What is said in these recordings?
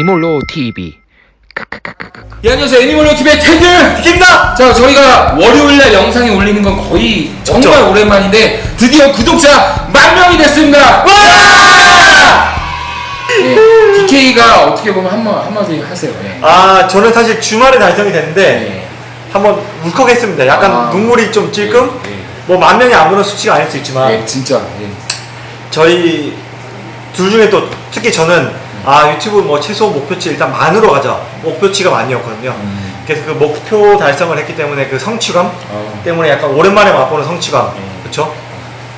애니멀로 TV 예, 안녕하세요. 애니멀로 TV의 테드 DK입니다. 자, 저희가 월요일날 영상이 올리는 건 거의 정말 오랜만인데 드디어 구독자 만 명이 됐습니다. 와! 예, DK가 어떻게 보면 한마 한마디 하세요. 예. 아 저는 사실 주말에 달성이 됐는데 예. 한번 울컥했습니다. 약간 아. 눈물이 좀 찔끔. 예, 예. 뭐 만 명이 아무런 수치가 아닐 수 있지만 예, 진짜. 예. 저희 둘 중에 또 특히 저는 아 유튜브 뭐 최소 목표치 일단 만으로 가자 목표치가 만이었거든요. 음. 그래서 그 목표 달성을 했기 때문에 그 성취감 어. 때문에 약간 오랜만에 맛보는 성취감 예. 그렇죠?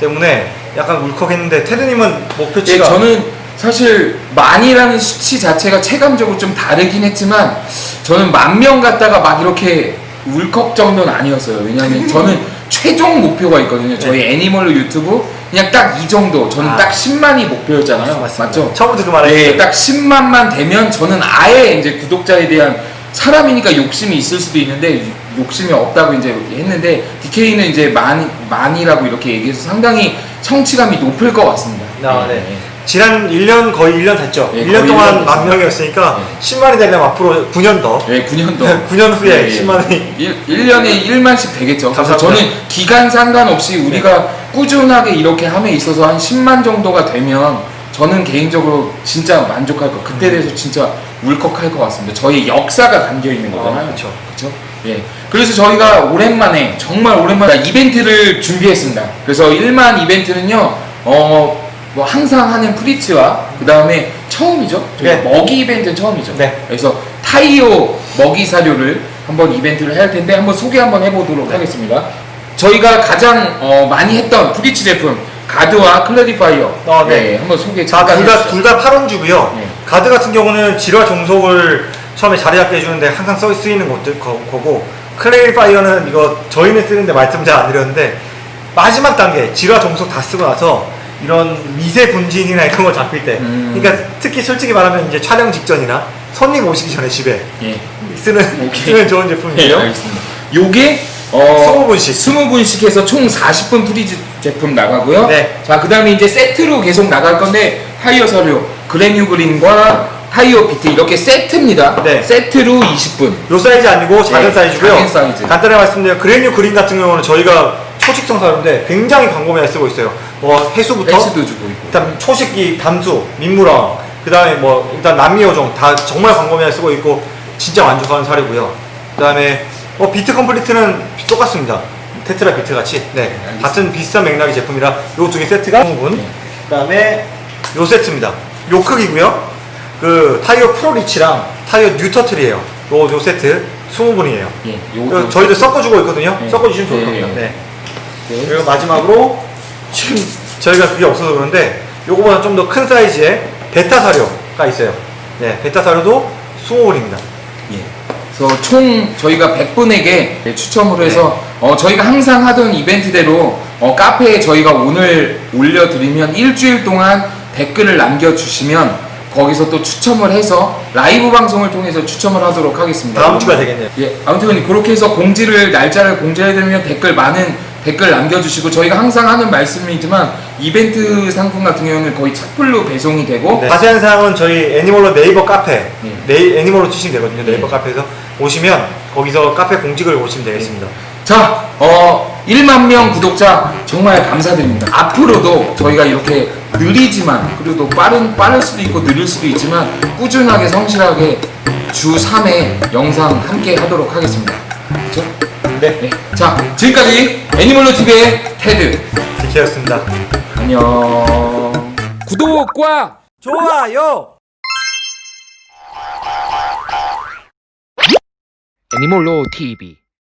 때문에 약간 울컥했는데 테드님은 예, 목표치가 저는 사실 만이라는 수치 자체가 체감적으로 좀 다르긴 했지만 저는 만 명 갔다가 막 이렇게 울컥 정도는 아니었어요. 왜냐하면 저는 최종 목표가 있거든요. 저희 애니멀로 유튜브 그냥 딱 이 정도. 저는 아. 딱 10만이 목표였잖아요. 맞습니다. 맞죠? 처음부터 그 말했어요. 네, 딱 10만만 되면 저는 아예 이제 구독자에 대한 사람이니까 욕심이 있을 수도 있는데 욕심이 없다고 이제 했는데 DK는 이제 만 만이라고 이렇게 얘기해서 상당히 성취감이 높을 것 같습니다. 아, 네. 네. 지난 1년 거의 1년 됐죠. 예, 1년 거의 동안 1년 만 명이었으니까 네. 10만이 되려면 앞으로 9년 더. 네, 9년 더. 9년 후에 10만이 1, 1년에 1만씩 되겠죠. 감사합니다. 저는 기간 상관없이 우리가 꾸준하게 이렇게 함에 있어서 한 10만 정도가 되면 저는 개인적으로 진짜 만족할 거. 그때 대해서 진짜 울컥할 것 같습니다. 저희 역사가 담겨 있는 거잖아요. 아, 그쵸. 그렇죠? 예. 그래서 저희가 오랜만에 정말 오랜만에 이벤트를 준비했습니다. 그래서 1만 이벤트는요. 어, 뭐 항상 하는 프리츠와 그 다음에 처음이죠. 네. 먹이 이벤트는 처음이죠. 네. 그래서 타이오 먹이 사료를 한번 이벤트를 해야 할 텐데 한번 소개 한번 해 보도록 네. 하겠습니다. 저희가 가장 어, 많이 했던 프리츠 제품 가드와 클래리파이어 아, 네. 한번 소개 자, 잠깐 둘 다, 해주시죠. 둘다 8온스고요. 네. 가드 같은 경우는 질화 종속을 처음에 자리 잡게 해주는데 항상 써 쓰이는 것들 거, 거고 클래리파이어는 이거 저희는 쓰는데 말씀 잘 안 드렸는데 마지막 단계 질화 종속 다 쓰고 나서 이런 미세 분진이나 이런 거 잡힐 때 음. 그러니까 특히 솔직히 말하면 이제 촬영 직전이나 손님 오시기 전에 집에 예. 쓰는. 쓰는 좋은 네, 제품이에요. 알겠습니다. 요게 어, 20분씩. 20분씩 해서 총 40분 프리즈 제품 나가고요. 네. 자, 그 다음에 이제 세트로 계속 나갈 건데, 타이어 사료, 그래뉴그린과 타이어 비트 이렇게 세트입니다. 네. 세트로 20분. 요 사이즈 아니고 작은 네, 사이즈고요. 작은 사이즈. 간단하게 말씀드리면 그레뉴 그린 같은 경우는 저희가 초식성 사료인데 굉장히 광범위하게 쓰고 있어요. 뭐 해수부터 헬스도 주고 있고. 일단 초식기, 담수, 민물왕, 그 다음에 뭐 일단 남미어종 다 정말 광범위하게 쓰고 있고 진짜 만족하는 사료고요. 그 다음에 뭐 비트 컴플리트는 똑같습니다. 테트라 비트 같이 네 알겠습니다. 같은 비슷한 맥락의 제품이라 요 두 개 세트가 20분. 네. 그 다음에 요 세트입니다. 요 크기고요. 그 타이어 프로리치랑 타이어 뉴터틀이에요. 요, 요 세트 20분이에요. 예, 요거 저희도 섞어주고 있거든요. 네. 섞어주시면 좋을 네. 겁니다. 네. 네. 그리고 마지막으로 지금 저희가 그게 없어서 그런데 요거보다 좀 더 큰 사이즈의 베타 사료가 있어요. 네, 베타 사료도 20분입니다. 예. 그래서 총 저희가 100분에게 추첨을 해서 어, 저희가 항상 하던 이벤트대로 어, 카페에 저희가 오늘 올려드리면 일주일 동안 댓글을 남겨주시면 거기서 또 추첨을 해서 라이브 방송을 통해서 추첨을 하도록 하겠습니다. 다음 주가 되겠네요. 예, 아무튼 그렇게 해서 공지를 날짜를 공지해드리면 댓글 많은 댓글 남겨주시고 저희가 항상 하는 말씀이지만 이벤트 상품 같은 경우는 거의 착불로 배송이 되고 네. 자세한 사항은 저희 애니멀로 네이버 카페, 네. 네이, 애니멀로 치시면 되거든요. 네이버 네. 카페에서 오시면 거기서 카페 공지글 보시면 되겠습니다. 자, 어, 1만 명 구독자 정말 감사드립니다. 앞으로도 저희가 이렇게 느리지만 그래도 빠른 빠를 수도 있고 느릴 수도 있지만 꾸준하게 성실하게 주 3회 영상 함께 하도록 하겠습니다. 그렇죠? 네, 네. 자, 지금까지 애니멀로 TV의 테드. 디케였습니다. 안녕. 구독과 좋아요! 애니몰로 TV